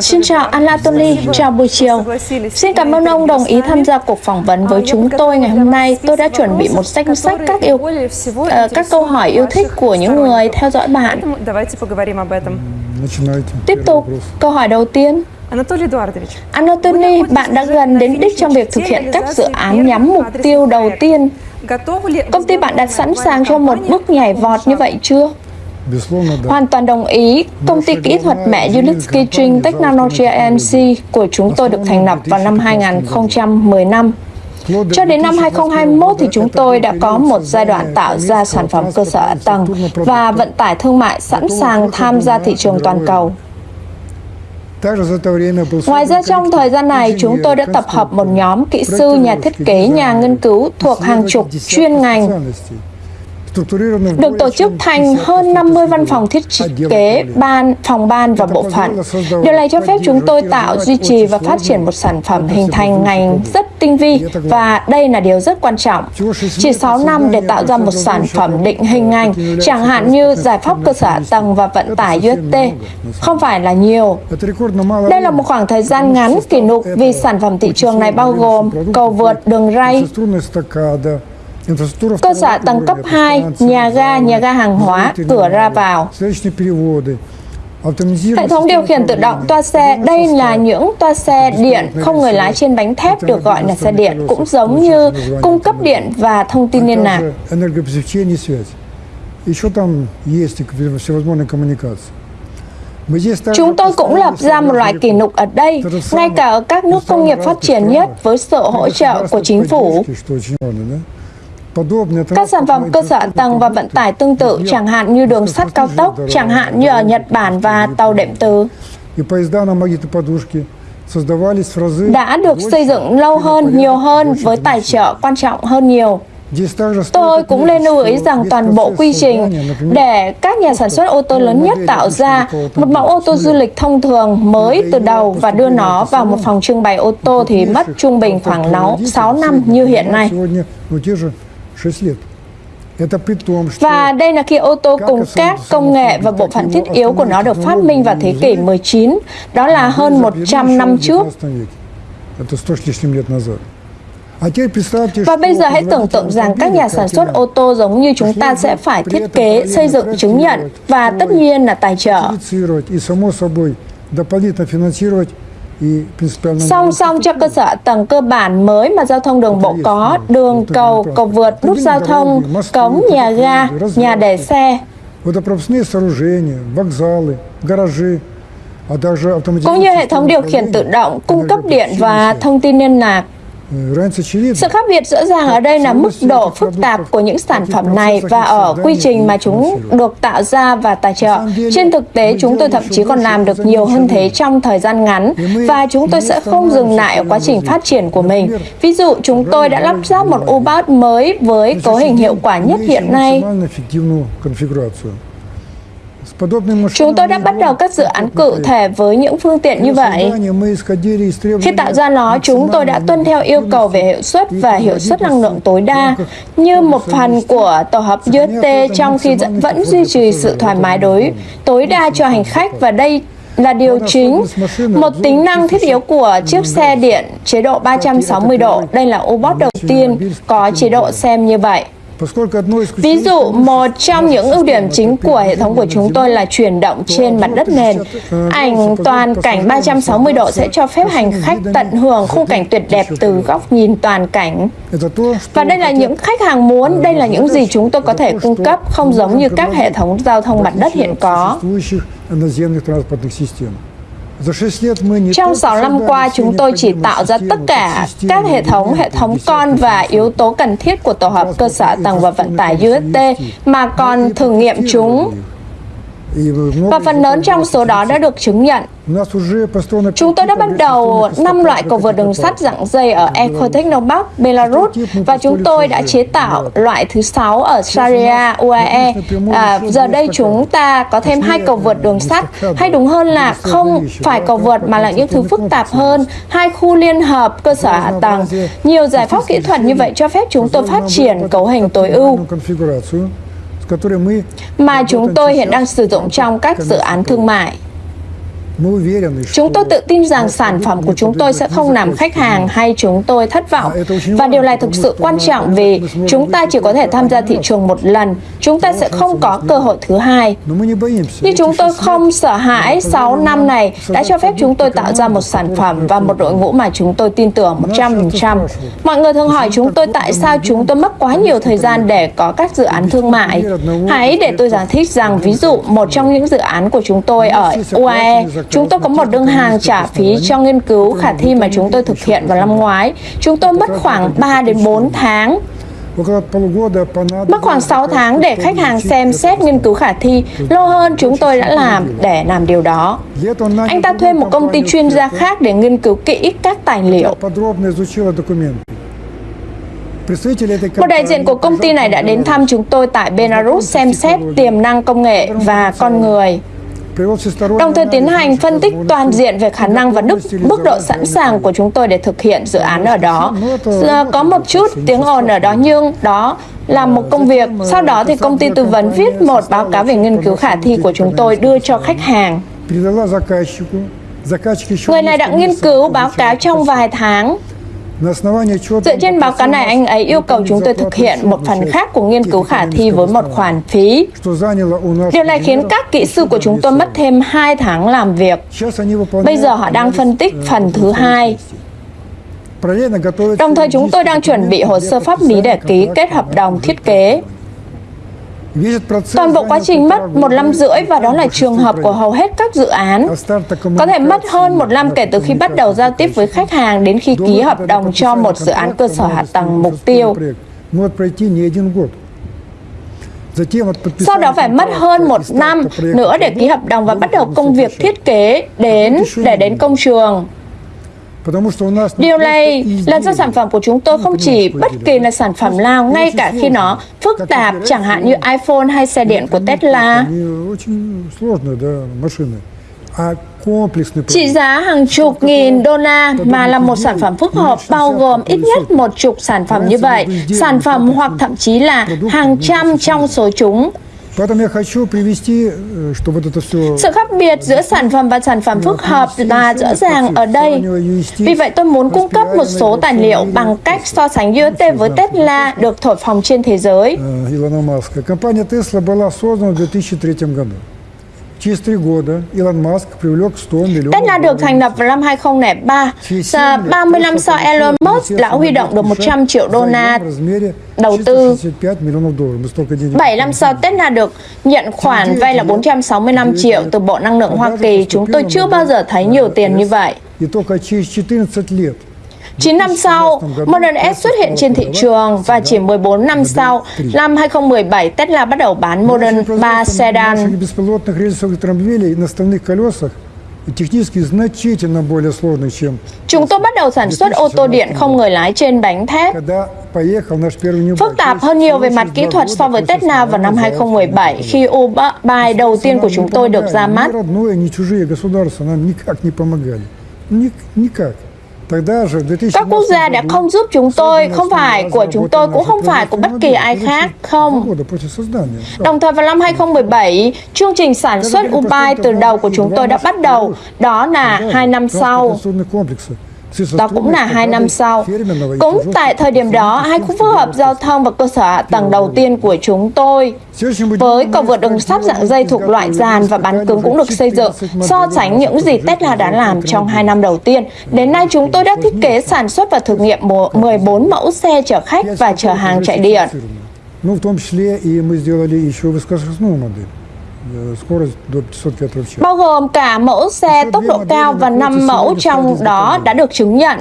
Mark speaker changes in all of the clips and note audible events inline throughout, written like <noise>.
Speaker 1: Xin chào Anatoly, chào buổi chiều. Xin cảm ơn ông đồng ý tham gia cuộc phỏng vấn với chúng tôi ngày hôm nay. Tôi đã chuẩn bị một danh sách các yêu uh, các câu hỏi yêu thích của những người theo dõi bạn. Tiếp tục, câu hỏi đầu tiên. Anatoly, bạn đã gần đến đích trong việc thực hiện các dự án nhắm mục tiêu đầu tiên. Công ty bạn đã sẵn sàng cho một bước nhảy vọt như vậy chưa? Hoàn toàn đồng ý. Công ty kỹ thuật mẹ Unitsky String Technology NC của chúng tôi được thành lập vào năm 2015. Cho đến năm 2021 thì chúng tôi đã có một giai đoạn tạo ra sản phẩm cơ sở hạ tầng và vận tải thương mại sẵn sàng tham gia thị trường toàn cầu. Ngoài ra trong thời gian này, chúng tôi đã tập hợp một nhóm kỹ sư, nhà thiết kế, nhà nghiên cứu thuộc hàng chục chuyên ngành được tổ chức thành hơn 50 văn phòng thiết kế, ban, phòng ban và bộ phận. Điều này cho phép chúng tôi tạo, duy trì và phát triển một sản phẩm hình thành ngành rất tinh vi và đây là điều rất quan trọng. Chỉ 6 năm để tạo ra một sản phẩm định hình ngành, chẳng hạn như giải pháp cơ sở tầng và vận tải UST, không phải là nhiều. Đây là một khoảng thời gian ngắn kỷ lục vì sản phẩm thị trường này bao gồm cầu vượt, đường ray, cơ sở tầng cấp 2, nhà ga, nhà ga hàng hóa, cửa ra vào. Hệ thống điều khiển tự động toa xe, đây là những toa xe điện không người lái trên bánh thép được gọi là xe điện, cũng giống như cung cấp điện và thông tin liên lạc. Chúng tôi cũng lập ra một loại kỷ lục ở đây, ngay cả ở các nước công nghiệp phát triển nhất với sự hỗ trợ của chính phủ. Các sản phẩm cơ sở tầng và vận tải tương tự, chẳng hạn như đường sắt cao tốc, chẳng hạn như ở Nhật Bản và tàu đệm từ, đã được xây dựng lâu hơn, nhiều hơn với tài trợ quan trọng hơn nhiều. Tôi cũng nên lưu ý rằng toàn bộ quy trình để các nhà sản xuất ô tô lớn nhất tạo ra một mẫu ô tô du lịch thông thường mới từ đầu và đưa nó vào một phòng trưng bày ô tô thì mất trung bình khoảng 6 năm như hiện nay. Và đây là khi ô tô cùng các công nghệ và bộ phận thiết yếu của nó được phát minh vào thế kỷ 19, đó là hơn 100 năm trước. Và bây giờ hãy tưởng tượng rằng các nhà sản xuất ô tô giống như chúng ta sẽ phải thiết kế, xây dựng chứng nhận và tất nhiên là tài trợ. Song song cho cơ sở tầng cơ bản mới mà giao thông đường bộ có, đường, cầu, cầu vượt, nút giao thông, cống, nhà ga, nhà để xe. Cũng như hệ thống điều khiển tự động, cung cấp điện và thông tin liên lạc. Sự khác biệt rõ ràng ở đây là mức độ phức tạp của những sản phẩm này và ở quy trình mà chúng được tạo ra và tài trợ. Trên thực tế, chúng tôi thậm chí còn làm được nhiều hơn thế trong thời gian ngắn và chúng tôi sẽ không dừng lại ở quá trình phát triển của mình. Ví dụ, chúng tôi đã lắp ráp một U-Bot mới với cấu hình hiệu quả nhất hiện nay. Chúng tôi đã bắt đầu các dự án cụ thể với những phương tiện như vậy. Khi tạo ra nó, chúng tôi đã tuân theo yêu cầu về hiệu suất và hiệu suất năng lượng tối đa như một phần của tổ hợp UST trong khi vẫn duy trì sự thoải mái đối tối đa cho hành khách và đây là điều chính. Một tính năng thiết yếu của chiếc xe điện chế độ 360 độ. Đây là U-Bot đầu tiên có chế độ xem như vậy. Ví dụ, một trong những ưu điểm chính của hệ thống của chúng tôi là chuyển động trên mặt đất nền. Ảnh toàn cảnh 360 độ sẽ cho phép hành khách tận hưởng khung cảnh tuyệt đẹp từ góc nhìn toàn cảnh. Và đây là những khách hàng muốn, đây là những gì chúng tôi có thể cung cấp, không giống như các hệ thống giao thông mặt đất hiện có. Trong 6 năm qua, chúng tôi chỉ tạo ra tất cả các hệ thống, hệ thống con và yếu tố cần thiết của tổ hợp cơ sở tầng và vận tải UST mà còn thử nghiệm chúng và phần lớn trong số đó đã được chứng nhận. Chúng tôi đã bắt đầu 5 loại cầu vượt đường sắt dạng dây ở Ecotechnopark, Belarus và chúng tôi đã chế tạo loại thứ 6 ở Sharia, UAE. À, giờ đây chúng ta có thêm hai cầu vượt đường sắt, hay đúng hơn là không phải cầu vượt mà là những thứ phức tạp hơn, hai khu liên hợp cơ sở hạ tầng. Nhiều giải pháp kỹ thuật như vậy cho phép chúng tôi phát triển cấu hình tối ưu mà chúng tôi hiện đang sử dụng trong các dự án thương mại. Chúng tôi tự tin rằng sản phẩm của chúng tôi sẽ không làm khách hàng hay chúng tôi thất vọng. Và điều này thực sự quan trọng vì chúng ta chỉ có thể tham gia thị trường một lần. Chúng ta sẽ không có cơ hội thứ hai. Nhưng chúng tôi không sợ hãi 6 năm này đã cho phép chúng tôi tạo ra một sản phẩm và một đội ngũ mà chúng tôi tin tưởng 100%. Mọi người thường hỏi chúng tôi tại sao chúng tôi mất quá nhiều thời gian để có các dự án thương mại. Hãy để tôi giải thích rằng ví dụ một trong những dự án của chúng tôi ở UAE, chúng tôi có một đơn hàng trả phí cho nghiên cứu khả thi mà chúng tôi thực hiện vào năm ngoái. Chúng tôi mất khoảng 3 đến 4 tháng Mất khoảng 6 tháng để khách hàng xem xét nghiên cứu khả thi, lâu hơn chúng tôi đã làm để làm điều đó. Anh ta thuê một công ty chuyên gia khác để nghiên cứu kỹ các tài liệu. Một đại diện của công ty này đã đến thăm chúng tôi tại Belarus xem xét tiềm năng công nghệ và con người đồng thời tiến hành phân tích toàn diện về khả năng và đức, mức độ sẵn sàng của chúng tôi để thực hiện dự án ở đó. Giờ à, có một chút tiếng ồn ở đó nhưng đó là một công việc. Sau đó thì công ty tư vấn viết một báo cáo về nghiên cứu khả thi của chúng tôi đưa cho khách hàng. Người này đã nghiên cứu báo cáo trong vài tháng Dựa trên báo cáo này, anh ấy yêu cầu chúng tôi thực hiện một phần khác của nghiên cứu khả thi với một khoản phí. Điều này khiến các kỹ sư của chúng tôi mất thêm 2 tháng làm việc. Bây giờ họ đang phân tích phần thứ hai. Đồng thời chúng tôi đang chuẩn bị hồ sơ pháp lý để ký kết hợp đồng thiết kế. Toàn bộ quá trình mất một năm rưỡi và đó là trường hợp của hầu hết các dự án. Có thể mất hơn một năm kể từ khi bắt đầu giao tiếp với khách hàng đến khi ký hợp đồng cho một dự án cơ sở hạ tầng mục tiêu. Sau đó phải mất hơn một năm nữa để ký hợp đồng và bắt đầu công việc thiết kế đến để đến công trường. Điều này là do sản phẩm của chúng tôi không chỉ bất kỳ là sản phẩm nào, ngay cả khi nó phức tạp, chẳng hạn như iPhone hay xe điện của Tesla. Trị giá hàng chục nghìn đô la mà là một sản phẩm phức hợp bao gồm ít nhất một chục sản phẩm như vậy, sản phẩm hoặc thậm chí là hàng trăm trong số chúng Sự khác biệt giữa sản phẩm và sản phẩm phức hợp là rõ ràng ở đây. Vì vậy tôi muốn cung cấp một số tài liệu bằng cách so sánh UST với Tesla được thổi phồng trên thế giới.
Speaker 2: Tesla
Speaker 1: được thành lập vào năm 2003. Và 30 năm sau, Elon Musk đã huy động được 100 triệu đô la đầu tư. 7 năm sau, Tesla được nhận khoản vay là 465 triệu từ Bộ Năng lượng Hoa Kỳ. Chúng tôi chưa bao giờ thấy nhiều tiền như vậy. 9 năm sau, Model S xuất hiện trên thị trường và chỉ 14 năm sau, năm 2017, Tesla bắt đầu bán Model 3 sedan. Chúng tôi bắt đầu sản xuất ô tô điện không người lái trên bánh thép. Phức tạp hơn nhiều về mặt kỹ thuật so với Tesla vào năm 2017 khi Uber bài đầu tiên của chúng tôi được ra mắt. Các quốc gia đã không giúp chúng tôi, không phải của chúng tôi cũng không phải của bất kỳ ai khác, không. Đồng thời vào năm 2017, chương trình sản xuất Ubai từ đầu của chúng tôi đã bắt đầu, đó là hai năm sau. Đó cũng là hai năm sau. Cũng tại thời điểm đó, hai khu phức hợp giao thông và cơ sở hạ tầng đầu tiên của chúng tôi với cầu vượt đường sắt dạng dây thuộc loại dàn và bán cứng cũng được xây dựng, so sánh những gì Tesla đã làm trong hai năm đầu tiên. Đến nay, chúng tôi đã thiết kế sản xuất và thử nghiệm 14 mẫu xe chở khách và chở hàng chạy điện. Ну, в том числе и мы сделали еще высокоскоростную модель. Bao gồm cả mẫu xe tốc độ cao và 5 mẫu trong đó đã được chứng nhận.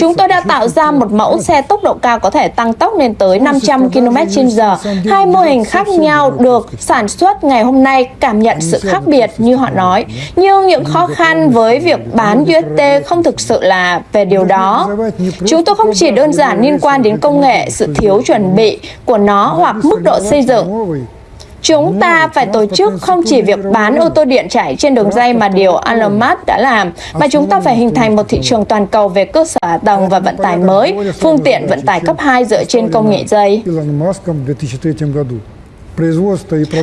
Speaker 1: Chúng tôi đã tạo ra một mẫu xe tốc độ cao có thể tăng tốc lên tới 500 km h Hai mô hình khác nhau được sản xuất ngày hôm nay cảm nhận sự khác biệt như họ nói. Nhưng những khó khăn với việc bán UST không thực sự là về điều đó. Chúng tôi không chỉ đơn giản liên quan đến công nghệ, sự thiếu chuẩn bị của nó hoặc mức độ xây dựng Chúng ta phải tổ chức không chỉ việc bán ô tô điện chạy trên đường dây mà điều Elon Musk đã làm, mà chúng ta phải hình thành một thị trường toàn cầu về cơ sở hạ tầng và vận tải mới, phương tiện vận tải cấp 2 dựa trên công nghệ dây.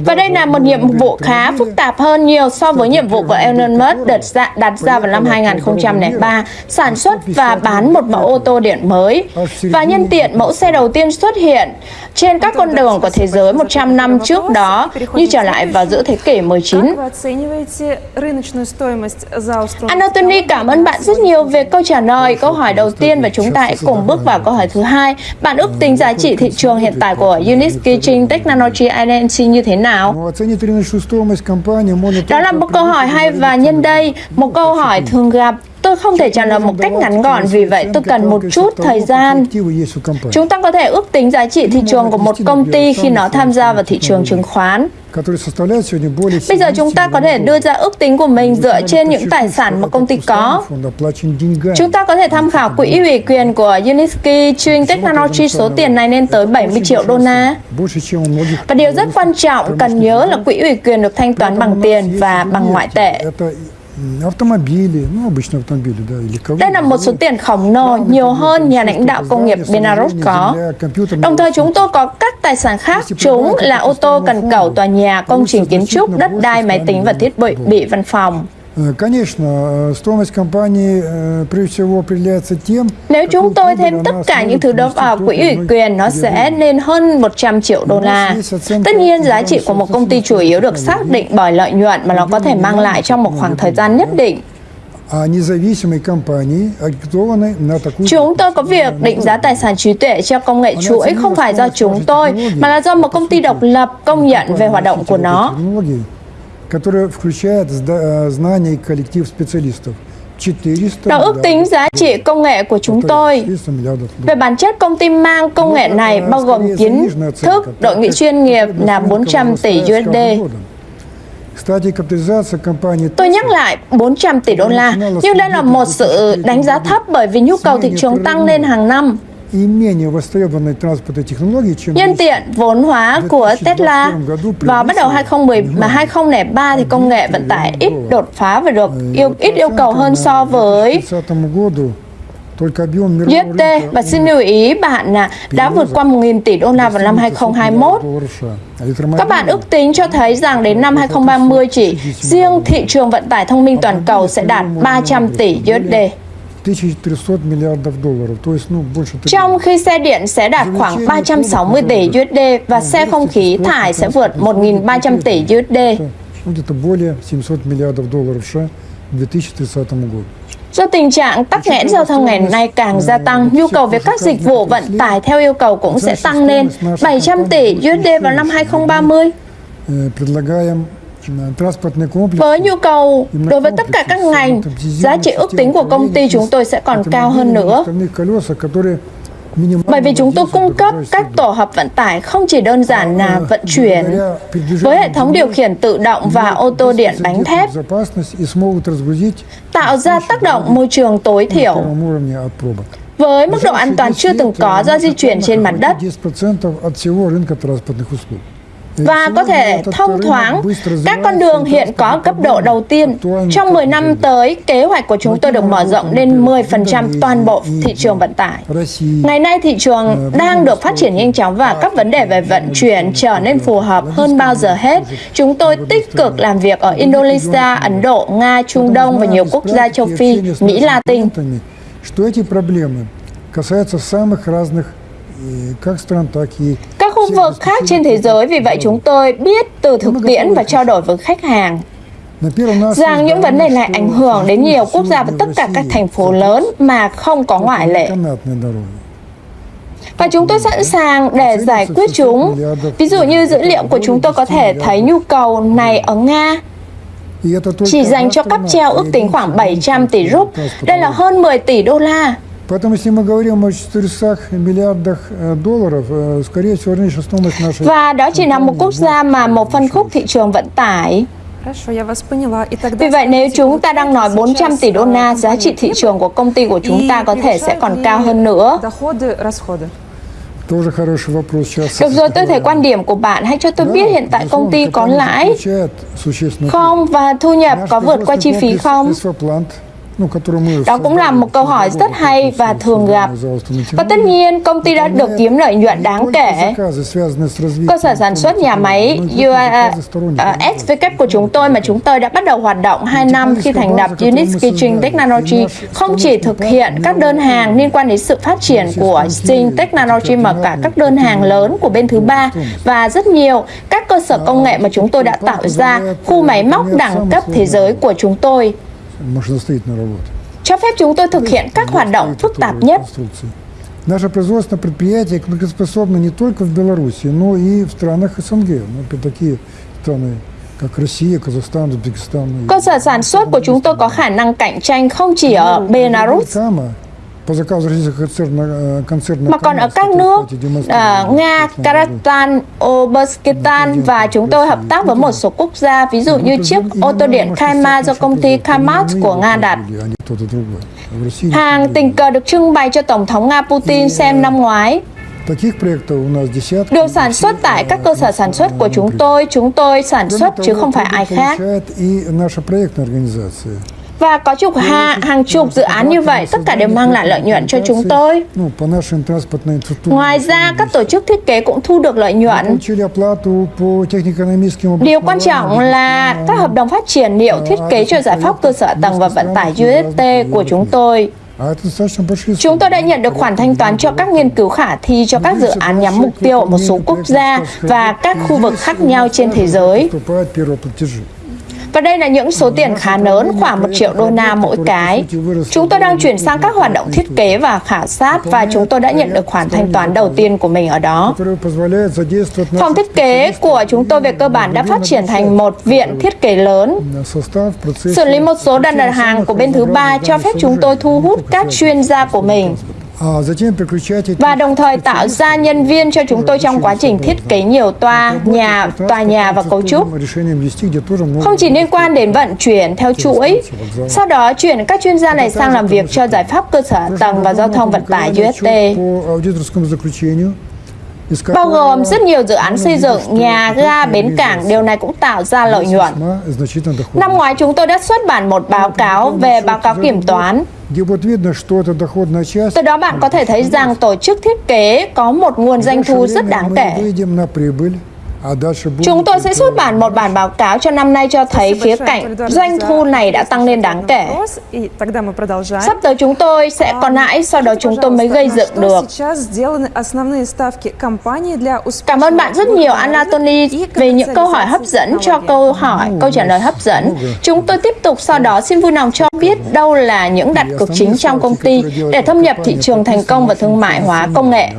Speaker 1: Và đây là một nhiệm vụ khá phức tạp hơn nhiều so với nhiệm vụ của Elon Musk đặt ra, đặt ra vào năm 2003, sản xuất và bán một mẫu ô tô điện mới. Và nhân tiện, mẫu xe đầu tiên xuất hiện trên các con đường của thế giới 100 năm trước đó, như trở lại vào giữa thế kỷ 19. Anatoly, cảm ơn bạn rất nhiều về câu trả lời câu hỏi đầu tiên và chúng ta hãy cùng bước vào câu hỏi thứ hai. Bạn ước tính giá trị thị trường hiện tại của Unit Kitchen Technology Binance như thế nào? Đó là một câu hỏi hay và nhân đây, một câu hỏi thường gặp Tôi không thể trả lời một cách ngắn gọn, vì vậy tôi cần một chút thời gian. Chúng ta có thể ước tính giá trị thị trường của một công ty khi nó tham gia vào thị trường chứng khoán. Bây giờ chúng ta có thể đưa ra ước tính của mình dựa trên những tài sản mà công ty có. Chúng ta có thể tham khảo quỹ ủy quyền của Unisky Chewing Technology số tiền này lên tới 70 triệu đô la. Và điều rất quan trọng cần nhớ là quỹ ủy quyền được thanh toán bằng tiền và bằng ngoại tệ
Speaker 2: Автомобили, ну, обычные автомобили, да, или кого
Speaker 1: Đây là một số tiền khổng lồ, nhiều hơn nhà lãnh đạo công nghiệp Belarus có. Đồng thời chúng tôi có các tài sản khác, chúng là ô tô, cần cầu, tòa nhà, công trình kiến trúc, đất đai, máy tính và thiết bị bị văn phòng. Nếu chúng tôi thêm tất cả những thứ đó vào quỹ ủy quyền, nó sẽ lên hơn 100 triệu đô la. Tất nhiên, giá trị của một công ty chủ yếu được xác định bởi lợi nhuận mà nó có thể mang lại trong một khoảng thời gian nhất định. Chúng tôi có việc định giá tài sản trí tuệ cho công nghệ chuỗi không phải do chúng tôi, mà là do một công ty độc lập công nhận về hoạt động của nó
Speaker 2: технологии, которая включает зда- э, знания и коллектив специалистов. 400
Speaker 1: Nó ước tính
Speaker 2: миллиардов
Speaker 1: giá trị công nghệ của chúng
Speaker 2: долларов.
Speaker 1: tôi.
Speaker 2: 400 миллиардов
Speaker 1: Về
Speaker 2: долларов.
Speaker 1: bản chất, công ty mang công nghệ này bao gồm kiến thức, đội ngũ chuyên nghiệp là 400 tỷ USD.
Speaker 2: Кстати, капитализация компании
Speaker 1: Tôi nhắc lại 400 tỷ đô la, nhưng đây là một sự đánh giá thấp bởi vì nhu cầu thị trường tăng lên hàng năm. Nhân tiện vốn hóa của Tesla vào bắt đầu 2013, 2003 thì công nghệ vận tải ít đột phá và được yêu ít yêu cầu hơn so với USD và xin lưu ý bạn là đã vượt qua 1.000 tỷ đô la vào năm 2021. Các bạn ước tính cho thấy rằng đến năm 2030 chỉ riêng thị trường vận tải thông minh toàn cầu sẽ đạt 300 tỷ USD.
Speaker 2: 1300 миллиардов долларов, то есть ну, больше
Speaker 1: Trong khi xe điện sẽ đạt khoảng 360 tỷ USD và xe không khí thải sẽ vượt 1.300 tỷ USD.
Speaker 2: ну, где-то более 700 миллиардов долларов США к 2030 году.
Speaker 1: Do tình trạng tắc nghẽn giao thông ngày nay càng gia tăng, nhu cầu về các dịch vụ vận tải theo yêu cầu cũng sẽ tăng lên 700 tỷ USD vào năm 2030.
Speaker 2: Э, Предлагаем э, транспортный комплекс
Speaker 1: Với nhu cầu đối với tất cả các ngành, giá trị ước tính của công ty chúng tôi sẽ còn cao hơn nữa. Bởi vì chúng tôi cung cấp các tổ hợp vận tải không chỉ đơn giản là vận chuyển, với hệ thống điều khiển tự động và ô tô điện bánh thép, tạo ra tác động môi trường tối thiểu với mức độ an toàn chưa từng có do di chuyển trên mặt đất và có thể thông thoáng các con đường hiện có cấp độ đầu tiên. Trong 10 năm tới, kế hoạch của chúng tôi được mở rộng lên 10% toàn bộ thị trường vận tải. Ngày nay thị trường đang được phát triển nhanh chóng và các vấn đề về vận chuyển trở nên phù hợp hơn bao giờ hết. Chúng tôi tích cực làm việc ở Indonesia, Ấn Độ, Nga, Trung Đông và nhiều quốc gia châu Phi, Mỹ Latin.
Speaker 2: что эти проблемы касаются самых разных э, как стран, так и
Speaker 1: Các vực khác trên thế giới, vì vậy chúng tôi biết từ thực tiễn và trao đổi với khách hàng rằng những vấn đề này ảnh hưởng đến nhiều quốc gia và tất cả các thành phố lớn mà không có ngoại lệ. Và chúng tôi sẵn sàng để giải quyết chúng. Ví dụ như dữ liệu của chúng tôi có thể thấy nhu cầu này ở Nga, chỉ dành cho cáp treo ước tính khoảng 700 tỷ rúp, đây là hơn 10 tỷ đô la.
Speaker 2: Поэтому, если мы говорим о 400 миллиардах э, долларов, э, скорее всего, рыночная стоимость нашей
Speaker 1: Và đó chỉ là một quốc gia mà một phân khúc thị trường vận tải.
Speaker 3: Хорошо, я вас поняла. И тогда
Speaker 1: Vì vậy nếu
Speaker 3: скажите,
Speaker 1: chúng ta đang nói
Speaker 3: получается
Speaker 1: 400 tỷ đô
Speaker 3: сейчас,
Speaker 1: la,
Speaker 3: э,
Speaker 1: giá trị thị
Speaker 3: компания
Speaker 1: trường của công ty của chúng
Speaker 3: и
Speaker 1: ta có thể sẽ
Speaker 3: превышают
Speaker 1: còn
Speaker 3: ли
Speaker 1: cao hơn nữa.
Speaker 3: Доходы, расходы.
Speaker 2: Тоже хороший вопрос сейчас.
Speaker 1: Được rồi, tôi thấy quan điểm của bạn. Hãy cho tôi biết hiện tại công ty có lãi
Speaker 2: Получает существенно.
Speaker 1: không và thu nhập có vượt qua chi phí không? Đó cũng là một câu hỏi rất hay và thường gặp. Và tất nhiên, công ty đã được kiếm lợi nhuận đáng kể. Cơ sở sản xuất nhà máy SVK của chúng tôi mà chúng tôi đã bắt đầu hoạt động 2 năm khi thành lập Unit Kitchen Technology không chỉ thực hiện các đơn hàng liên quan đến sự phát triển của Sting Technology mà cả các đơn hàng lớn của bên thứ ba và rất nhiều các cơ sở công nghệ mà chúng tôi đã tạo ra, khu máy móc đẳng cấp thế giới của chúng tôi cho phép chúng tôi thực hiện các hoạt động phức tạp nhất.
Speaker 2: Наше производственное предприятие конкурентоспособно не только в Беларуси, но и в странах СНГ. Ну, такие страны, как Россия, Казахстан, Узбекистан.
Speaker 1: Cơ sở sản xuất của chúng tôi có khả năng cạnh tranh không chỉ ở Belarus, mà còn ở các nước uh, Nga, Kazakhstan, Uzbekistan và chúng tôi hợp tác với một số quốc gia, ví dụ như chiếc ô tô điện Kaima do công ty Kamaz của Nga đặt. Hàng tình cờ được trưng bày cho Tổng thống Nga Putin xem năm ngoái. Được sản xuất tại các cơ sở sản xuất của chúng tôi, chúng tôi sản xuất chứ không phải ai khác. Và có chục hàng, hàng chục dự án như vậy, tất cả đều mang lại lợi nhuận cho chúng tôi. Ngoài ra, các tổ chức thiết kế cũng thu được lợi nhuận. Điều quan trọng là các hợp đồng phát triển liệu thiết kế cho giải pháp cơ sở tầng và vận tải UST của chúng tôi. Chúng tôi đã nhận được khoản thanh toán cho các nghiên cứu khả thi cho các dự án nhắm mục tiêu ở một số quốc gia và các khu vực khác nhau trên thế giới. Và đây là những số tiền khá lớn, khoảng 1 triệu đô la mỗi cái. Chúng tôi đang chuyển sang các hoạt động thiết kế và khảo sát và chúng tôi đã nhận được khoản thanh toán đầu tiên của mình ở đó. Phòng thiết kế của chúng tôi về cơ bản đã phát triển thành một viện thiết kế lớn. Xử lý một số đơn đặt hàng của bên thứ ba cho phép chúng tôi thu hút các chuyên gia của mình và đồng thời tạo ra nhân viên cho chúng tôi trong quá trình thiết kế nhiều toa, nhà, tòa nhà và cấu trúc. Không chỉ liên quan đến vận chuyển theo chuỗi, sau đó chuyển các chuyên gia này sang làm việc cho giải pháp cơ sở tầng và giao thông vận tải UST bao gồm rất nhiều dự án xây dựng, nhà, ga, bến cảng, điều này cũng tạo ra lợi nhuận. Năm ngoái chúng tôi đã xuất bản một báo cáo về báo cáo kiểm toán. Từ đó bạn có thể thấy rằng tổ chức thiết kế có một nguồn doanh thu rất đáng kể. Chúng tôi sẽ xuất bản một bản báo cáo cho năm nay cho thấy khía cạnh doanh thu này đã tăng lên đáng kể. Sắp tới chúng tôi sẽ còn lãi, sau đó chúng tôi mới gây dựng được. Cảm ơn bạn rất nhiều Anatoly về những câu hỏi hấp dẫn cho câu hỏi, câu trả lời hấp dẫn. Chúng tôi tiếp tục sau đó xin vui lòng cho biết đâu là những đặt cược chính trong công ty để thâm nhập thị trường thành công và thương mại hóa công nghệ.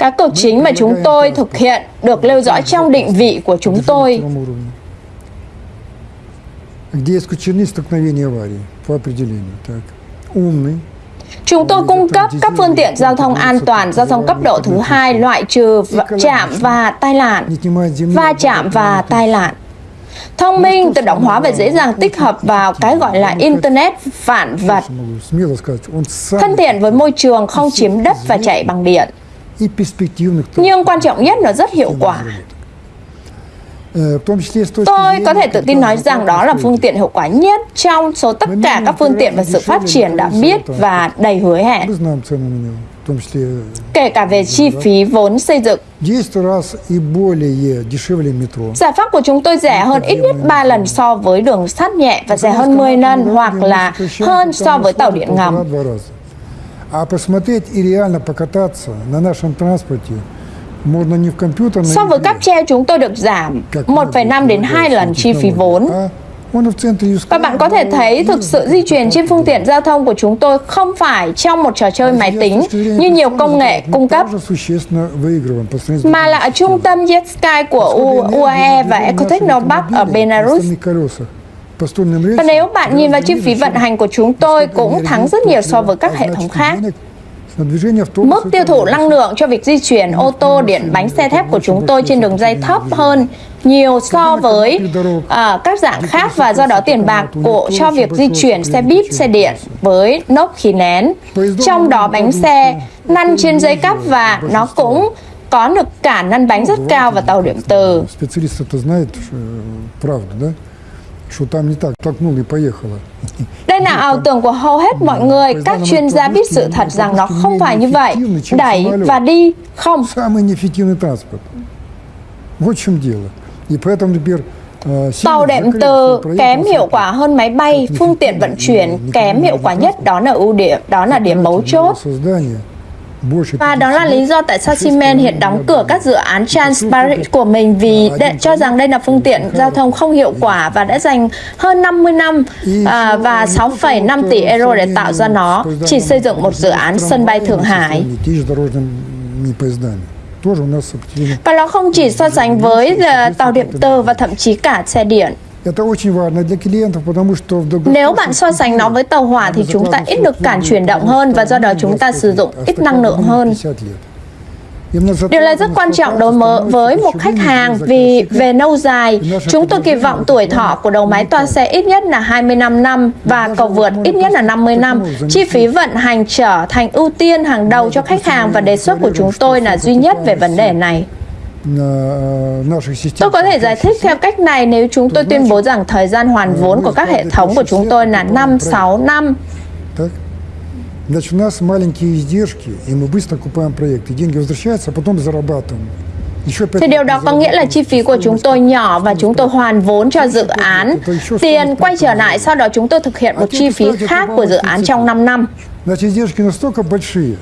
Speaker 1: Các cực chính mà chúng tôi thực hiện được lưu dõi trong định vị của chúng tôi. Chúng tôi cung cấp các phương tiện giao thông an toàn, giao thông cấp độ thứ hai, loại trừ chạm và tai nạn, va chạm và tai nạn. Thông minh, tự động hóa và dễ dàng tích hợp vào cái gọi là Internet vạn vật. Thân thiện với môi trường, không chiếm đất và chạy bằng điện. Nhưng quan trọng nhất là rất hiệu quả. Tôi có thể tự tin nói rằng đó là phương tiện hiệu quả nhất trong số tất cả các phương tiện và sự phát triển đã biết và đầy hứa hẹn. Kể cả về chi phí vốn xây dựng. Giải pháp của chúng tôi rẻ hơn ít nhất 3 lần so với đường sắt nhẹ và rẻ hơn 10 lần hoặc là hơn so với tàu điện ngầm.
Speaker 2: А посмотреть и реально покататься на нашем транспорте можно не в компьютерной
Speaker 1: So với cáp treo chúng tôi được giảm 1,5 đến 2 lần chi phí vốn. Và bạn có thể thấy thực sự di chuyển trên phương tiện giao thông của chúng tôi không phải trong một trò chơi máy tính như nhiều công nghệ cung cấp, mà là ở trung tâm JetSky của UAE và Ecotechnopark ở Belarus. Và nếu bạn nhìn vào chi phí vận hành của chúng tôi cũng thắng rất nhiều so với các hệ thống khác. Mức tiêu thụ năng lượng cho việc di chuyển ô tô điện bánh xe thép của chúng tôi trên đường dây thấp hơn nhiều so với uh, các dạng khác và do đó tiền bạc của cho việc di chuyển xe buýt, xe điện với nốt khí nén. Trong đó bánh xe năn trên dây cắp và nó cũng có được cả năn bánh rất cao và tàu điện từ.
Speaker 2: что там не так, толкнула и поехала.
Speaker 1: Đây là ảo tưởng của hầu hết mọi người. Các chuyên gia biết sự thật rằng nó không phải như vậy. Đẩy và đi, không.
Speaker 2: Самый неэффективный транспорт. Вот в чем дело. И поэтому, например, э, сильно
Speaker 1: Tàu đệm
Speaker 2: закрыли
Speaker 1: từ
Speaker 2: проект
Speaker 1: kém
Speaker 2: на
Speaker 1: hiệu quả hơn máy bay, phương tiện vận chuyển kém hiệu quả nhất, đó là ưu điểm, đó là điểm mấu chốt. Và đó là lý do tại sao Siemens hiện đóng cửa các dự án Transparent của mình vì để cho rằng đây là phương tiện giao thông không hiệu quả và đã dành hơn 50 năm à, và 6,5 tỷ euro để tạo ra nó, chỉ xây dựng một dự án sân bay Thượng Hải. Và nó không chỉ so sánh với à, tàu điện tử và thậm chí cả xe điện. Nếu bạn so sánh nó với tàu hỏa thì chúng ta ít được cản chuyển động hơn và do đó chúng ta sử dụng ít năng lượng hơn. Điều này rất quan trọng đối với một khách hàng vì về lâu dài, chúng tôi kỳ vọng tuổi thọ của đầu máy toa xe ít nhất là 25 năm và cầu vượt ít nhất là 50 năm. Chi phí vận hành trở thành ưu tiên hàng đầu cho khách hàng và đề xuất của chúng tôi là duy nhất về vấn đề này. Tôi có thể giải thích theo cách này nếu chúng tôi tuyên bố rằng thời gian hoàn vốn của các hệ thống của chúng tôi là 5-6 năm.
Speaker 2: Так? Значит, у нас маленькие издержки, и мы быстро купаем проекты. Деньги возвращаются, а потом зарабатываем. Еще пять
Speaker 1: Thì điều
Speaker 2: лет
Speaker 1: đó có nghĩa là chi phí của chúng tôi nhỏ và chúng tôi hoàn vốn cho dự án. Tiền quay trở lại, sau đó chúng tôi thực hiện một chi phí khác của dự án trong 5 năm.
Speaker 2: Значит, издержки настолько большие,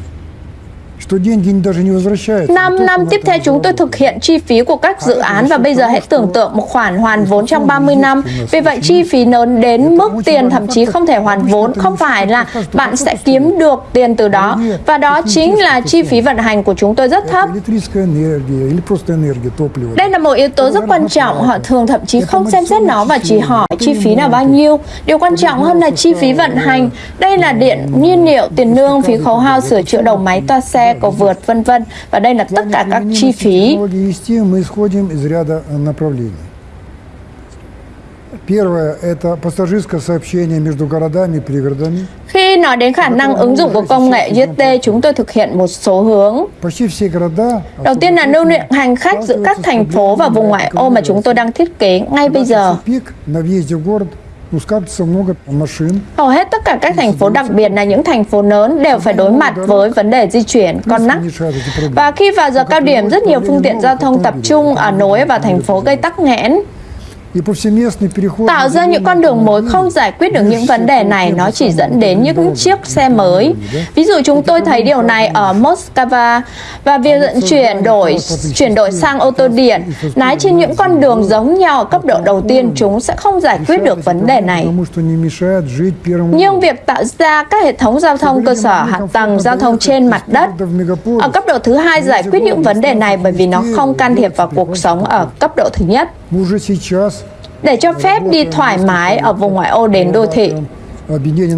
Speaker 1: Năm năm tiếp theo chúng tôi thực hiện chi phí của các dự án và bây giờ hãy tưởng tượng một khoản hoàn vốn trong 30 năm. Vì vậy chi phí lớn đến mức tiền thậm chí không thể hoàn vốn, không phải là bạn sẽ kiếm được tiền từ đó. Và đó chính là chi phí vận hành của chúng tôi rất thấp. Đây là một yếu tố rất quan trọng, họ thường thậm chí không xem xét nó và chỉ hỏi chi phí là bao nhiêu. Điều quan trọng hơn là chi phí vận hành. Đây là điện, nhiên liệu, tiền lương, phí khấu hao, sửa chữa đầu máy, toa xe, cầu vượt, vân vân. Và đây là tất cả các chi phí.
Speaker 2: Технологии вести мы исходим из ряда э, направлений. Первое – это пассажирское сообщение между городами и пригородами.
Speaker 1: Khi nói đến khả năng ứng dụng của công nghệ GT, chúng tôi thực hiện một số hướng.
Speaker 2: Почти все города...
Speaker 1: Đầu tiên là lưu lượng hành khách giữa các thành phố và vùng ngoại ô mà chúng tôi đang thiết kế ngay bây giờ. Hầu hết tất cả các thành phố đặc biệt là những thành phố lớn đều phải đối mặt với vấn đề di chuyển, con nắc. Và khi vào giờ cao điểm, rất nhiều phương tiện giao thông tập trung ở nối và thành phố gây tắc nghẽn. Tạo ra những con đường mới không giải quyết được những vấn đề này, nó chỉ dẫn đến những chiếc xe mới. Ví dụ chúng tôi thấy điều này ở Moscow và việc chuyển đổi chuyển đổi sang ô tô điện, lái trên những con đường giống nhau ở cấp độ đầu tiên, chúng sẽ không giải quyết được vấn đề này. Nhưng việc tạo ra các hệ thống giao thông cơ sở hạ tầng giao thông trên mặt đất ở cấp độ thứ hai giải quyết những vấn đề này bởi vì nó không can thiệp vào cuộc sống ở cấp độ thứ nhất để cho phép đi thoải mái ở vùng ngoại ô đến đô thị.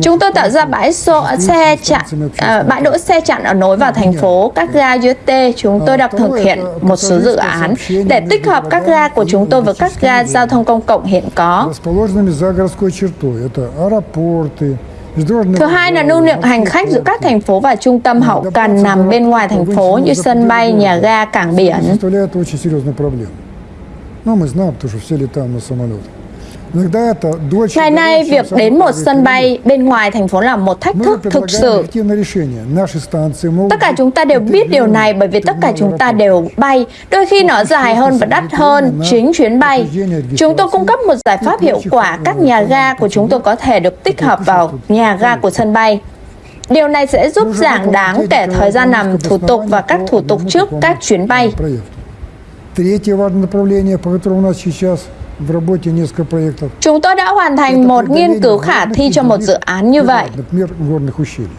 Speaker 1: Chúng tôi tạo ra bãi xô, xe chặn, à, bãi đỗ xe chặn ở nối vào thành phố, các ga dưới T. Chúng tôi đang thực hiện một số dự án để tích hợp các ga của chúng tôi với các ga giao thông công cộng hiện có. Thứ hai là lưu lượng hành khách giữa các thành phố và trung tâm hậu cần nằm bên ngoài thành phố như sân bay, nhà ga, cảng biển.
Speaker 2: составляет очень серьезную проблему. Но мы знаем, потому что все летаем на самолетах. Иногда это дольше...
Speaker 1: Ngày nay,
Speaker 2: дольше,
Speaker 1: việc
Speaker 2: чем
Speaker 1: đến một
Speaker 2: самолет
Speaker 1: sân bay bên ngoài thành phố là một thách
Speaker 2: Мы
Speaker 1: thức thực
Speaker 2: предлагаем
Speaker 1: sự.
Speaker 2: эффективное решение. Наши станции могут
Speaker 1: Tất cả
Speaker 2: быть
Speaker 1: chúng ta đều biết điều này bởi vì tất cả chúng ta đều bay. Đôi khi nó dài hơn và đắt hơn chính chuyến bay. Chúng tôi cung cấp một giải pháp hiệu quả. Các nhà ga của chúng tôi có thể được tích hợp vào nhà ga của sân bay. Điều này sẽ giúp giảm đáng kể thời gian làm thủ tục và các thủ tục trước các chuyến bay.
Speaker 2: проект. Третье важное направление, по которому у нас сейчас в работе несколько проектов.
Speaker 1: Chúng tôi đã hoàn thành một nghiên cứu khả thi cho một dự án như vậy.
Speaker 2: Например, горных ущелий.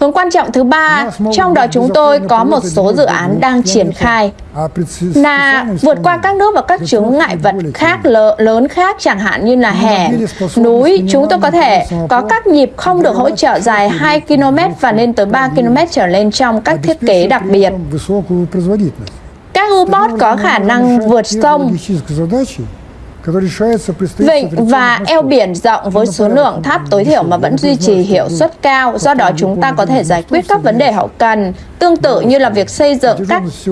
Speaker 1: Hướng quan trọng thứ ba, trong đó chúng tôi có một số dự án đang triển khai
Speaker 2: А предс-
Speaker 1: là
Speaker 2: специальным
Speaker 1: vượt qua
Speaker 2: исполнением
Speaker 1: các nước và các chướng ngại vật khác lớ- lớn khác chẳng hạn như là hẻm, núi. Chúng tôi có thể có các nhịp không được hỗ trợ dài 2 km và lên tới 3 km trở lên trong các thiết kế
Speaker 2: обеспечивает
Speaker 1: đặc
Speaker 2: при
Speaker 1: biệt. Các robot có khả năng vượt sông Vịnh và eo biển rộng với số lượng thấp tối thiểu mà vẫn duy trì hiệu suất cao, do đó chúng ta có thể giải quyết các vấn đề hậu cần, tương tự như là việc xây dựng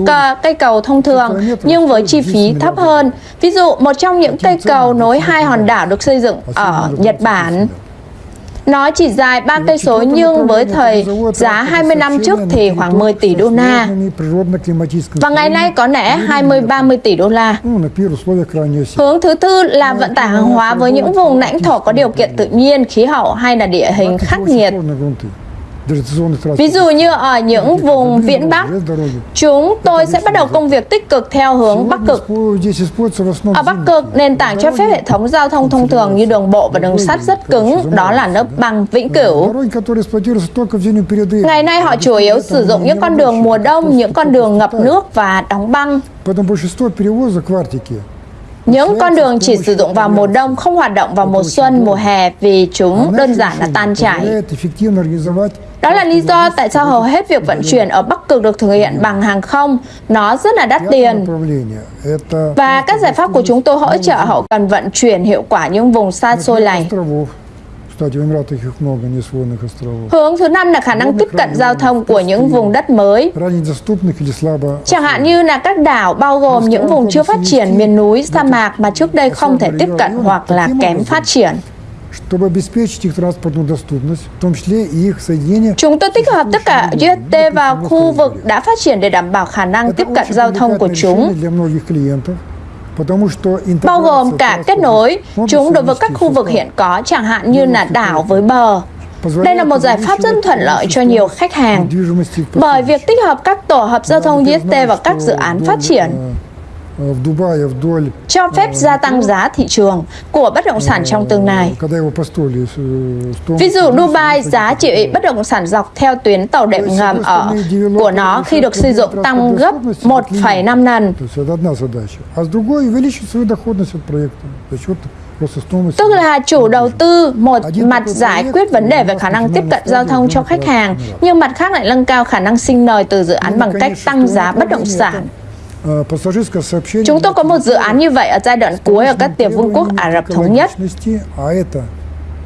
Speaker 1: các cây cầu thông thường nhưng với chi phí thấp hơn. Ví dụ, một trong những cây cầu nối hai hòn đảo được xây dựng ở Nhật Bản. Nó chỉ dài 3 cây số nhưng với thời giá 20 năm trước thì khoảng 10 tỷ đô la. Và ngày nay có lẽ 20-30 tỷ đô la. Hướng thứ tư là vận tải hàng hóa với những vùng lãnh thổ có điều kiện tự nhiên, khí hậu hay là địa hình khắc nghiệt. Ví dụ như ở những vùng viễn Bắc, chúng tôi sẽ bắt đầu công việc tích cực theo hướng Bắc Cực. Ở Bắc Cực, nền tảng cho phép hệ thống giao thông thông thường như đường bộ và đường sắt rất cứng, đó là lớp băng vĩnh cửu. Ngày nay họ chủ yếu sử dụng những con đường mùa đông, những con đường ngập nước và đóng băng. Những con đường chỉ sử dụng vào mùa đông không hoạt động vào mùa xuân, mùa hè vì chúng đơn giản là tan chảy. Đó là lý do tại sao hầu hết việc vận chuyển ở Bắc Cực được thực hiện bằng hàng không. Nó rất là đắt tiền. Và các giải pháp của chúng tôi hỗ trợ hậu cần vận chuyển hiệu quả những vùng xa xôi này. Hướng thứ năm là khả năng tiếp cận giao thông của những vùng đất mới, chẳng hạn như là các đảo bao gồm những vùng chưa phát triển miền núi, sa mạc mà trước đây không thể tiếp cận hoặc là kém phát triển. Chúng tôi tích hợp tất cả UST vào khu vực đã phát triển để đảm bảo khả năng tiếp cận giao thông của chúng bao gồm cả kết nối chúng đối với các khu vực hiện có, chẳng hạn như là đảo với bờ. Đây là một giải pháp rất thuận lợi cho nhiều khách hàng bởi việc tích hợp các tổ hợp giao thông
Speaker 2: DST
Speaker 1: vào các dự án phát triển cho phép gia tăng giá thị trường của bất động sản trong tương lai. Ví dụ Dubai giá trị bất động sản dọc theo tuyến tàu đệm ngầm ở của nó khi được xây dựng tăng gấp 1,5 lần. Tức là chủ đầu tư một mặt giải quyết vấn đề về khả năng tiếp cận giao thông cho khách hàng, nhưng mặt khác lại nâng cao khả năng sinh lời từ dự án bằng cách tăng giá bất động sản.
Speaker 2: Э, Пассажирское сообщение.
Speaker 1: Chúng tôi có một dự án như vậy ở giai đoạn cuối ở các tiểu vương quốc Ả Rập Thống Nhất.
Speaker 2: Экологичности, А это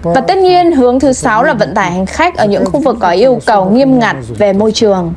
Speaker 2: по-
Speaker 1: Và tất nhiên, hướng thứ sáu là vận tải hành khách ở những khu vực có yêu cầu nghiêm ngặt về môi trường.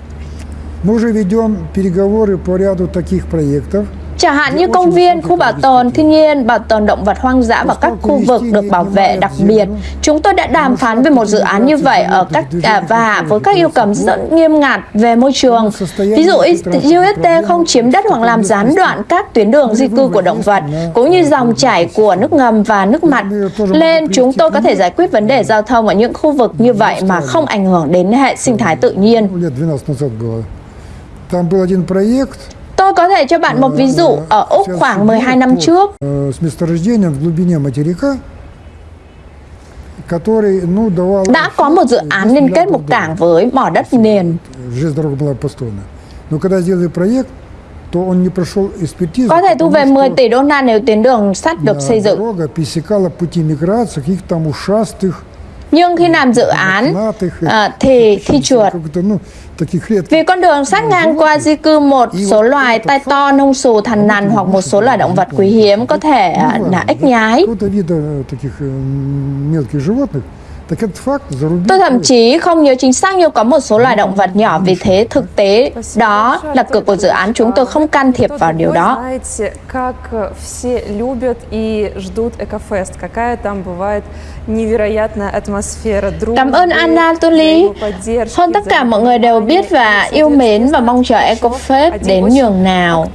Speaker 2: Мы уже ведем переговоры по ряду таких проектов.
Speaker 1: Chẳng hạn như công viên, khu bảo tồn thiên nhiên, bảo tồn động vật hoang dã và các khu vực được bảo vệ đặc biệt. Chúng tôi đã đàm phán về một dự án như vậy ở các à, và với các yêu cầu rất nghiêm ngặt về môi trường. Ví dụ UST không chiếm đất hoặc làm gián đoạn các tuyến đường di cư của động vật, cũng như dòng chảy của nước ngầm và nước mặt lên. Chúng tôi có thể giải quyết vấn đề giao thông ở những khu vực như vậy mà không ảnh hưởng đến hệ sinh thái tự nhiên.
Speaker 2: Ну, лет 12 назад было. Там был один проект
Speaker 1: Tôi có thể cho bạn một ví dụ ở Úc khoảng 12 năm trước. Đã có một dự án liên kết một cảng với mỏ đất nền. Có thể thu về 10 tỷ đô la nếu tuyến đường sắt được xây dựng. Nhưng khi làm dự án ờ, thì <laughs> khi chuột vì con đường sát ngang qua di cư một số loài tai to, nông xù, thằn nằn hoặc một số loài động vật quý hiếm có thể à, là ếch nhái. Tôi thậm chí không nhớ chính xác nhưng có một số loài động vật nhỏ, vì thế thực tế đó là cực của dự án chúng tôi không can thiệp vào điều đó. Cảm ơn Anatoly. Hơn tất cả mọi người đều biết và yêu mến và mong chờ EcoFest đến nhường nào.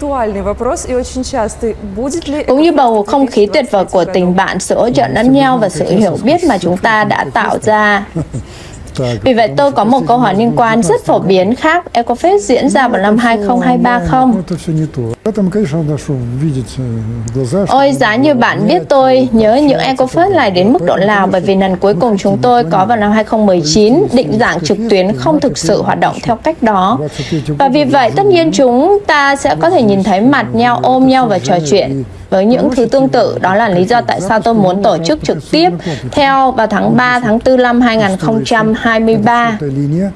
Speaker 1: Cũng như bầu không khí tuyệt vời của tình bạn, sự hỗ trợ lẫn nhau và sự hiểu biết mà chúng ta đã tạo tạo
Speaker 2: ra.
Speaker 1: Vì vậy tôi có một câu hỏi liên quan rất phổ biến khác EcoFest diễn ra vào năm 2023 không? Ôi, giá như bạn biết tôi, nhớ những EcoFest lại đến mức độ nào bởi vì lần cuối cùng chúng tôi có vào năm 2019 định dạng trực tuyến không thực sự hoạt động theo cách đó. Và vì vậy, tất nhiên chúng ta sẽ có thể nhìn thấy mặt nhau, ôm nhau và trò chuyện Với những thứ tương tự, đó là lý do tại sao tôi muốn tổ chức trực tiếp theo vào tháng 3, tháng 4 năm 2023.
Speaker 2: Эта линия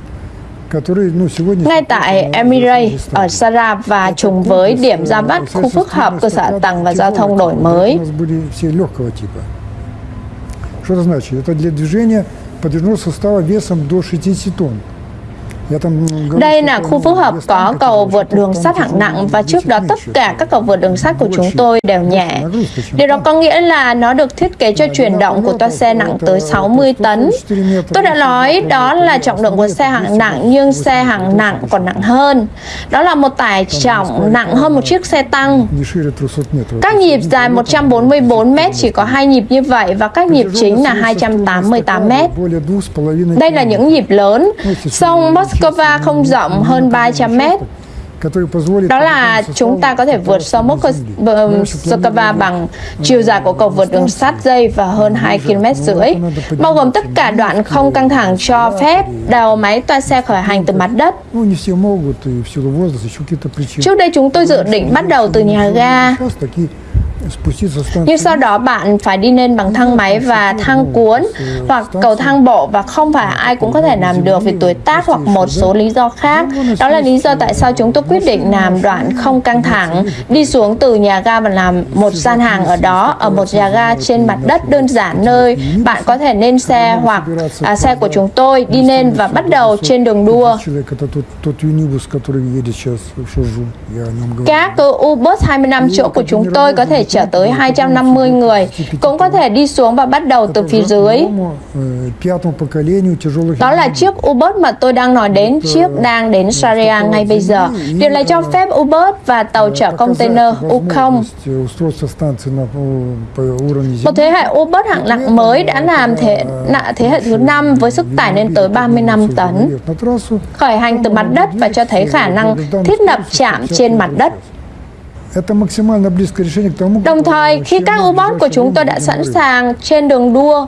Speaker 2: который, ну, сегодня...
Speaker 1: ngay tại Emirates ở Sarab và trùng với điểm ra bắt khu phức hợp cơ sở hạ tầng và giao thông đổi mới.
Speaker 2: У нас были все легкого типа. Что это значит? Это для движения подвижного состава весом до 60 тонн.
Speaker 1: Đây là khu phức hợp có cầu vượt đường sắt hạng nặng và trước đó tất cả các cầu vượt đường sắt của chúng tôi đều nhẹ. Điều đó có nghĩa là nó được thiết kế cho chuyển động của toa xe nặng tới 60 tấn. Tôi đã nói đó là trọng lượng của xe hạng nặng nhưng xe hạng nặng còn nặng hơn. Đó là một tải trọng nặng hơn một chiếc xe tăng. Các nhịp dài 144 mét chỉ có hai nhịp như vậy và các nhịp chính là 288
Speaker 2: mét.
Speaker 1: Đây là những nhịp lớn. Song Moscow Moscow không rộng hơn 300
Speaker 2: mét.
Speaker 1: Đó là chúng ta có thể vượt sông Moscow bằng chiều dài của cầu vượt đường sắt dây và hơn 2 km rưỡi, bao gồm tất cả đoạn không căng thẳng cho phép đầu máy toa xe khởi hành từ mặt đất. Trước đây chúng tôi dự định bắt đầu từ nhà ga, nhưng sau đó bạn phải đi lên bằng thang máy và thang cuốn hoặc cầu thang bộ và không phải ai cũng có thể làm được vì tuổi tác hoặc một số lý do khác. Đó là lý do tại sao chúng tôi quyết định làm đoạn không căng thẳng, đi xuống từ nhà ga và làm một gian hàng ở đó, ở một nhà ga trên mặt đất đơn giản nơi bạn có thể lên xe hoặc à, xe của chúng tôi đi lên và bắt đầu trên đường đua. Các Ubus 25 chỗ của chúng tôi có thể trở tới 250 người, cũng có thể đi xuống và bắt đầu từ phía dưới. Đó là chiếc U-Boat mà tôi đang nói đến, chiếc đang đến Sharia ngay bây giờ. Điều này cho phép U-Boat và tàu chở container
Speaker 2: u
Speaker 1: Một thế hệ U-Boat hạng nặng mới đã làm thế, thế hệ thứ năm với sức tải lên tới 35 tấn, khởi hành từ mặt đất và cho thấy khả năng thiết lập chạm trên mặt đất. Đồng thời, khi các robot của chúng tôi đã sẵn sàng trên đường đua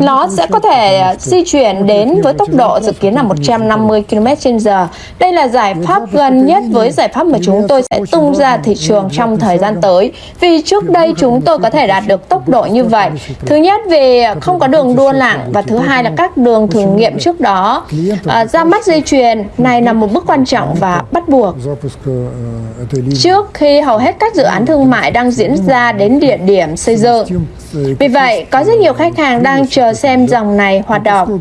Speaker 1: nó sẽ có thể di chuyển đến với tốc độ dự kiến là 150 km/h. Đây là giải pháp gần nhất với giải pháp mà chúng tôi sẽ tung ra thị trường trong thời gian tới. Vì trước đây chúng tôi có thể đạt được tốc độ như vậy. Thứ nhất vì không có đường đua lạng và thứ hai là các đường thử nghiệm trước đó. À, ra mắt dây chuyền này là một bước quan trọng và bắt buộc. Trước khi hầu hết các dự án thương mại đang diễn ra đến địa điểm xây dựng, vì vậy, có rất nhiều khách hàng đang chờ xem dòng này hoạt động.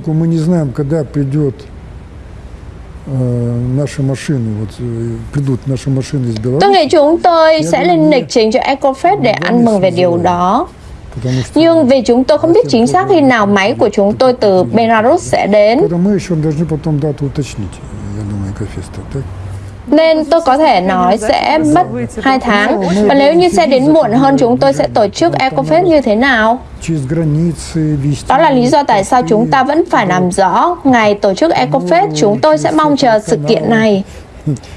Speaker 1: Tôi nghĩ chúng tôi sẽ lên lịch trình cho EcoFest để ăn mừng về điều đó. Nhưng vì chúng tôi không biết chính xác khi nào máy của chúng tôi từ Belarus sẽ đến nên tôi có thể nói sẽ mất 2 tháng. Và nếu như xe đến muộn hơn, chúng tôi sẽ tổ chức EcoFest như thế nào? Đó là lý do tại sao chúng ta vẫn phải làm rõ ngày tổ chức EcoFest, chúng tôi sẽ mong chờ sự kiện này.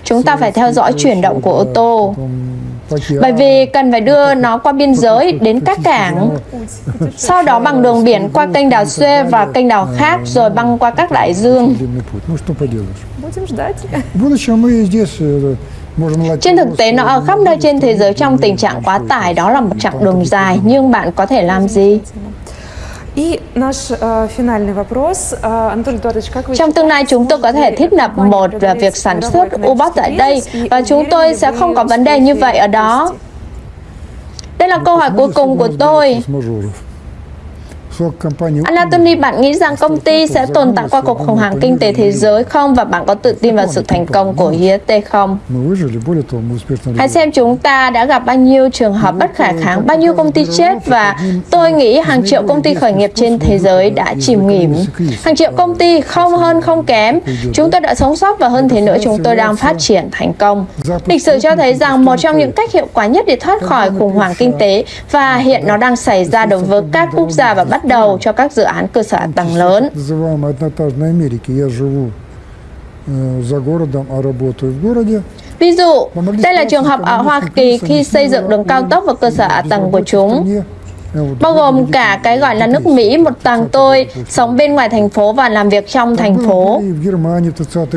Speaker 1: Chúng ta phải theo dõi chuyển động của ô tô bởi vì cần phải đưa nó qua biên giới đến các cảng, sau đó bằng đường biển qua kênh đảo Suez và kênh đảo khác rồi băng qua các đại dương. Trên thực tế, nó ở khắp nơi trên thế giới trong tình trạng quá tải, đó là một chặng đường dài, nhưng bạn có thể làm gì?
Speaker 3: И наш э, финальный вопрос. Э, Анатолий Эдуардович, как вы
Speaker 1: Trong tương lai, chúng tôi có thể thiết lập một uh, việc sản xuất U-Box tại đây và chúng tôi sẽ không có vấn đề như vậy ở đó. Đây là câu hỏi cuối cùng của tôi. Anatoly, bạn nghĩ rằng công ty sẽ tồn tại qua cuộc khủng hoảng kinh tế thế giới không và bạn có tự tin vào sự thành công của IST không? Hãy xem chúng ta đã gặp bao nhiêu trường hợp bất khả kháng, bao nhiêu công ty chết và tôi nghĩ hàng triệu công ty khởi nghiệp trên thế giới đã chìm nghỉm. Hàng triệu công ty không hơn không kém, chúng tôi đã sống sót và hơn thế nữa chúng tôi đang phát triển thành công. Lịch sử cho thấy rằng một trong những cách hiệu quả nhất để thoát khỏi khủng hoảng kinh tế và hiện nó đang xảy ra đối với các quốc gia và bất đầu cho các dự án cơ sở tầng lớn. Ví dụ, đây là trường hợp ở Hoa Kỳ khi xây dựng đường cao tốc và cơ sở hạ tầng của chúng. Bao gồm cả cái gọi là nước Mỹ một tầng tôi sống bên ngoài thành phố và làm việc trong thành phố,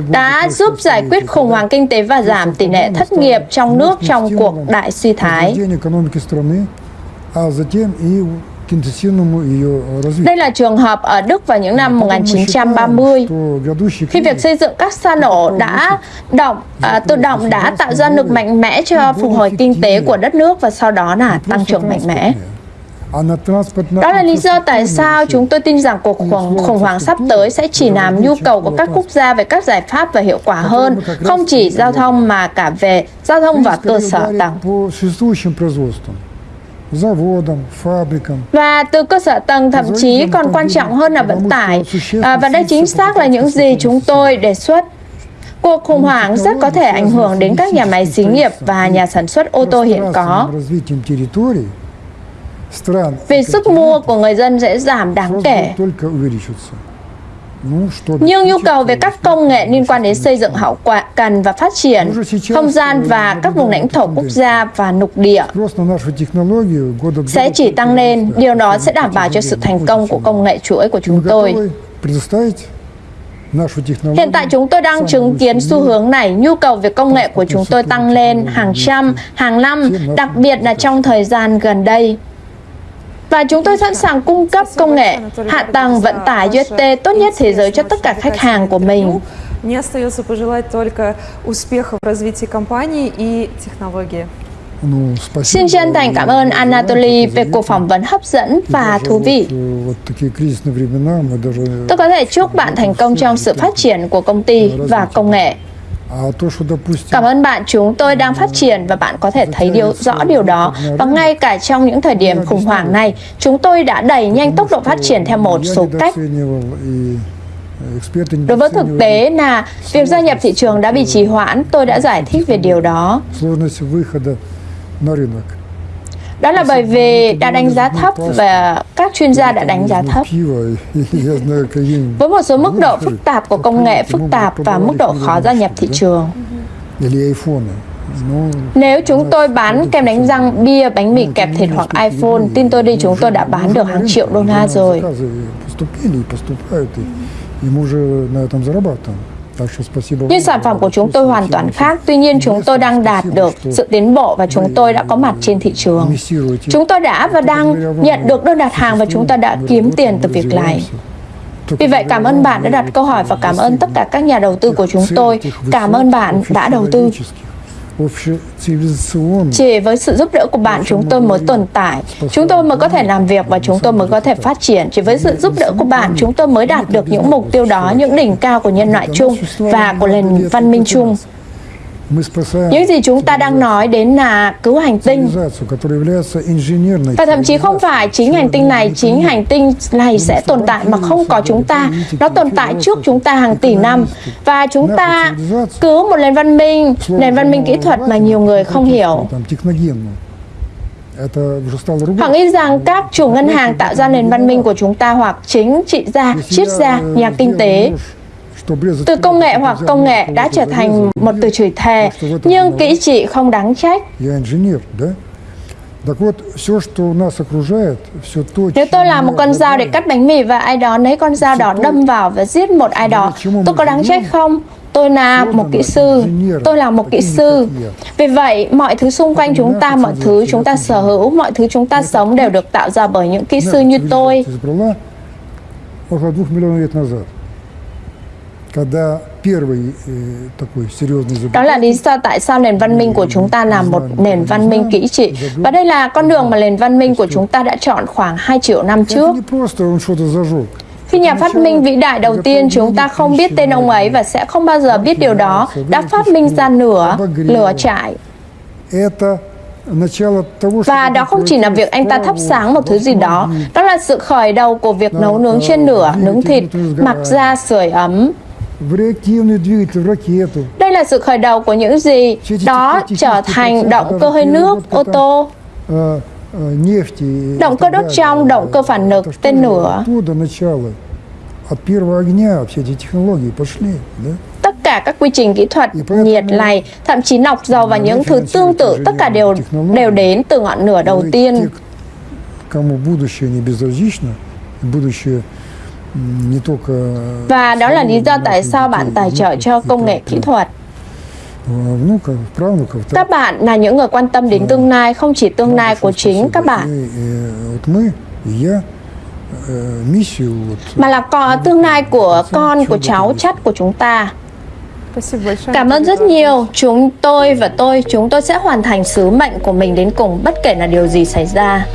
Speaker 1: đã giúp giải quyết khủng hoảng kinh tế và giảm tỷ lệ thất nghiệp trong nước trong cuộc đại suy thái. Đây là trường hợp ở Đức vào những năm 1930, khi việc xây dựng các sa nổ đã động, à, tự động đã tạo ra lực mạnh mẽ cho phục hồi kinh tế của đất nước và sau đó là tăng trưởng mạnh mẽ. Đó là lý do tại sao chúng tôi tin rằng cuộc khủng, khủng hoảng sắp tới sẽ chỉ làm nhu cầu của các quốc gia về các giải pháp và hiệu quả hơn, không chỉ giao thông mà cả về giao thông và cơ sở tầng và từ cơ sở tầng thậm chí còn quan trọng hơn là vận tải. À, và đây chính xác là những gì chúng tôi đề xuất. Cuộc khủng hoảng rất có thể ảnh hưởng đến các nhà máy xí nghiệp và nhà sản xuất ô tô hiện có. Vì sức mua của người dân sẽ giảm đáng kể. Nhưng nhu cầu về các công nghệ liên quan đến xây dựng hậu quả cần và phát triển, không gian và các vùng lãnh thổ quốc gia và nục địa sẽ chỉ tăng lên. Điều đó sẽ đảm bảo cho sự thành công của công nghệ chuỗi của chúng tôi. Hiện tại chúng tôi đang chứng kiến xu hướng này, nhu cầu về công nghệ của chúng tôi tăng lên hàng trăm, hàng năm, đặc biệt là trong thời gian gần đây Và chúng tôi sẵn sàng cung cấp công nghệ, hạ tầng, vận tải UST tốt nhất thế giới cho tất cả khách hàng của mình.
Speaker 3: Мне остается пожелать только успеха в развитии компании и технологии.
Speaker 2: Ну, спасибо.
Speaker 1: Xin chân thành cảm ơn Anatoly về cuộc phỏng vấn hấp dẫn
Speaker 2: И
Speaker 1: và
Speaker 2: даже
Speaker 1: thú vị.
Speaker 2: Вот, э, вот такие кризисные времена мы даже...
Speaker 1: Tôi có thể chúc bạn thành công trong sự phát triển của công ty và công nghệ. Cảm ơn bạn, chúng tôi đang phát triển và bạn có thể thấy điều, rõ điều đó. Và ngay cả trong những thời điểm khủng hoảng này, chúng tôi đã đẩy nhanh tốc độ phát triển theo một số cách. Đối với thực tế là việc gia nhập thị trường đã bị trì hoãn, tôi đã giải thích về điều đó. Đó là bởi vì đã đánh giá thấp và các chuyên gia đã đánh giá thấp. Với một số mức độ phức tạp của công nghệ phức tạp và mức độ khó gia nhập thị trường. Nếu chúng tôi bán kem đánh răng, bia, bánh mì kẹp thịt hoặc iPhone, tin tôi đi chúng tôi đã bán được hàng triệu đô la rồi. Nhưng sản phẩm của chúng tôi hoàn toàn khác, tuy nhiên chúng tôi đang đạt được sự tiến bộ và chúng tôi đã có mặt trên thị trường. Chúng tôi đã và đang nhận được đơn đặt hàng và chúng ta đã kiếm tiền từ việc này. Vì vậy, cảm ơn bạn đã đặt câu hỏi và cảm ơn tất cả các nhà đầu tư của chúng tôi. Cảm ơn bạn đã đầu tư. Chỉ với sự giúp đỡ của bạn chúng tôi mới tồn tại, chúng tôi mới có thể làm việc và chúng tôi mới có thể phát triển. Chỉ với sự giúp đỡ của bạn chúng tôi mới đạt được những mục tiêu đó, những đỉnh cao của nhân loại chung và của nền văn minh chung. Những gì chúng ta đang nói đến là cứu hành tinh. Và thậm chí không phải chính hành tinh này, chính hành tinh này sẽ tồn tại mà không có chúng ta. Nó tồn tại trước chúng ta hàng tỷ năm. Và chúng ta cứu một nền văn minh, nền văn minh kỹ thuật mà nhiều người không hiểu. Họ nghĩ rằng các chủ ngân hàng tạo ra nền văn minh của chúng ta hoặc chính trị gia, triết gia, nhà kinh tế từ công nghệ hoặc công nghệ đã trở thành một từ chửi thề, nhưng kỹ trị không đáng trách. Nếu tôi làm một con dao để cắt bánh mì và ai đó lấy con dao đó đâm vào và giết một ai đó, tôi có đáng trách không? Tôi là một kỹ sư, tôi là một kỹ sư. Vì vậy, mọi thứ xung quanh chúng ta, mọi thứ chúng ta sở hữu, mọi thứ chúng ta sống đều được tạo ra bởi những kỹ sư như tôi. Đó là lý do tại sao nền văn minh của chúng ta là một nền văn minh kỹ trị. Và đây là con đường mà nền văn minh của chúng ta đã chọn khoảng 2 triệu năm trước. Khi nhà phát minh vĩ đại đầu tiên, chúng ta không biết tên ông ấy và sẽ không bao giờ biết điều đó, đã phát minh ra nửa lửa trại. Và đó không chỉ là việc anh ta thắp sáng một thứ gì đó, đó là sự khởi đầu của việc nấu nướng trên lửa, nướng thịt, mặc da, sưởi ấm.
Speaker 2: в реактивный двигатель, в ракету.
Speaker 1: Đây là sự khởi đầu của những gì đó trở thành động cơ hơi nước, ô tô,
Speaker 2: э, э, нефти. и
Speaker 1: Động
Speaker 2: так
Speaker 1: cơ đốt
Speaker 2: далее.
Speaker 1: trong, động cơ phản lực,
Speaker 2: Это что
Speaker 1: tên
Speaker 2: же,
Speaker 1: lửa.
Speaker 2: Оттуда начало. От первого огня все эти технологии пошли. Да?
Speaker 1: tất cả các quy trình kỹ thuật, nhiệt lầy, thậm chí nọc dầu và những thứ tương tự, tất cả đều đều đến từ ngọn lửa đầu
Speaker 2: И
Speaker 1: tiên.
Speaker 2: те, кому будущее не безразлично, будущее
Speaker 1: và đó là lý do tại sao bạn tài trợ cho công nghệ kỹ thuật. Các bạn là những người quan tâm đến tương lai, không chỉ tương lai của chính các bạn, mà là có tương lai của con, của cháu, chất của chúng ta. Cảm ơn rất nhiều. Chúng tôi và tôi, chúng tôi sẽ hoàn thành sứ mệnh của mình đến cùng bất kể là điều gì xảy ra.